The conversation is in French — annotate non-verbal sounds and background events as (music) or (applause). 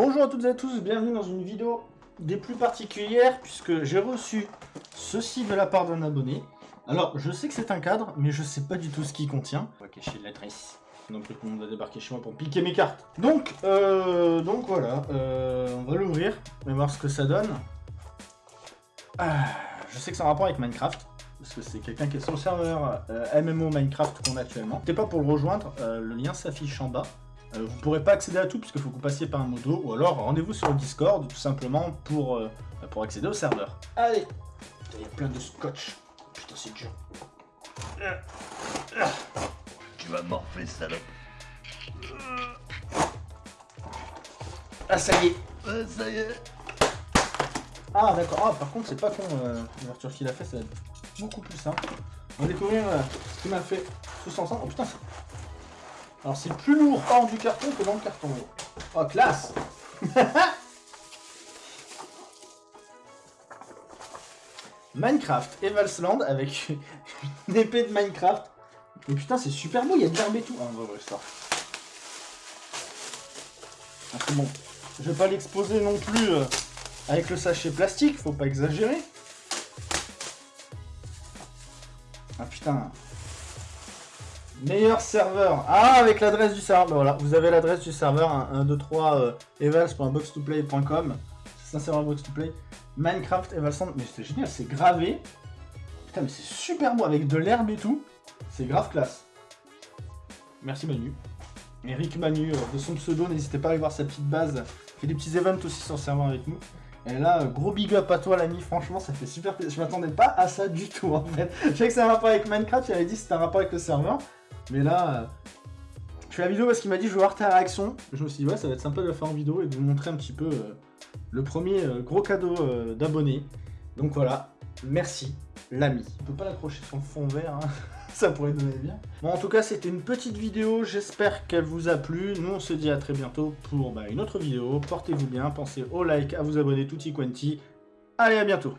Bonjour à toutes et à tous, bienvenue dans une vidéo des plus particulières puisque j'ai reçu ceci de la part d'un abonné. Alors, je sais que c'est un cadre, mais je sais pas du tout ce qu'il contient. On va cacher l'adresse. Donc tout le monde va débarquer chez moi pour piquer mes cartes. Donc, euh, donc voilà, euh, on va l'ouvrir, on va voir ce que ça donne. Ah, je sais que c'est un rapport avec Minecraft, parce que c'est quelqu'un qui est sur le serveur euh, MMO Minecraft qu'on a actuellement. N'hésitez pas pour le rejoindre, euh, le lien s'affiche en bas. Euh, vous pourrez pas accéder à tout puisqu'il faut que vous passiez par un modo, ou alors rendez-vous sur le Discord tout simplement pour, euh, pour accéder au serveur. Allez Il y a plein de scotch. Putain c'est dur. Tu vas morfler, salope. Ah ça y est Ouais, ça y est. Ah d'accord, ah par contre c'est pas con euh, l'ouverture qu'il a fait, ça va être beaucoup plus simple. On va découvrir euh, ce qu'il m'a fait tous ensemble. Oh putain Alors c'est plus lourd hors du carton que dans le carton. Oh classe (laughs) Minecraft Evalsland avec une épée de Minecraft. Mais putain c'est super beau, il y a de l'herbe et tout. Ah on va ouvrir. Ah, bon. Je vais pas l'exposer non plus euh, avec le sachet plastique, faut pas exagérer. Ah putain. Meilleur serveur. Ah, avec l'adresse du serveur. Voilà, vous avez l'adresse du serveur 1, 2, 3 evals.box2play.com. C'est un serveur box2play. Minecraft Evalsand. Mais c'est génial, c'est gravé. Putain, mais c'est super beau avec de l'herbe et tout. C'est grave classe. Merci Manu. Eric Manu, euh, de son pseudo, n'hésitez pas à aller voir sa petite base. Fait des petits events aussi sur le serveur avec nous. Et là, euh, gros big up à toi l'ami, franchement ça fait super plaisir. Je m'attendais pas à ça du tout en fait. (laughs) Je savais que c'est un rapport avec Minecraft, il avait dit c'était un rapport avec le serveur. Mais là, euh, je fais la vidéo parce qu'il m'a dit je veux voir ta réaction. Je me suis dit ouais ça va être sympa de le faire en vidéo et de vous montrer un petit peu euh, le premier euh, gros cadeau euh, d'abonnés. Donc voilà, merci l'ami. On peut pas l'accrocher sur le fond vert, hein. (laughs) ça pourrait donner bien. Bon en tout cas c'était une petite vidéo, j'espère qu'elle vous a plu. Nous on se dit à très bientôt pour bah, une autre vidéo. Portez-vous bien, pensez au like, à vous abonner tutti quanti. Allez à bientôt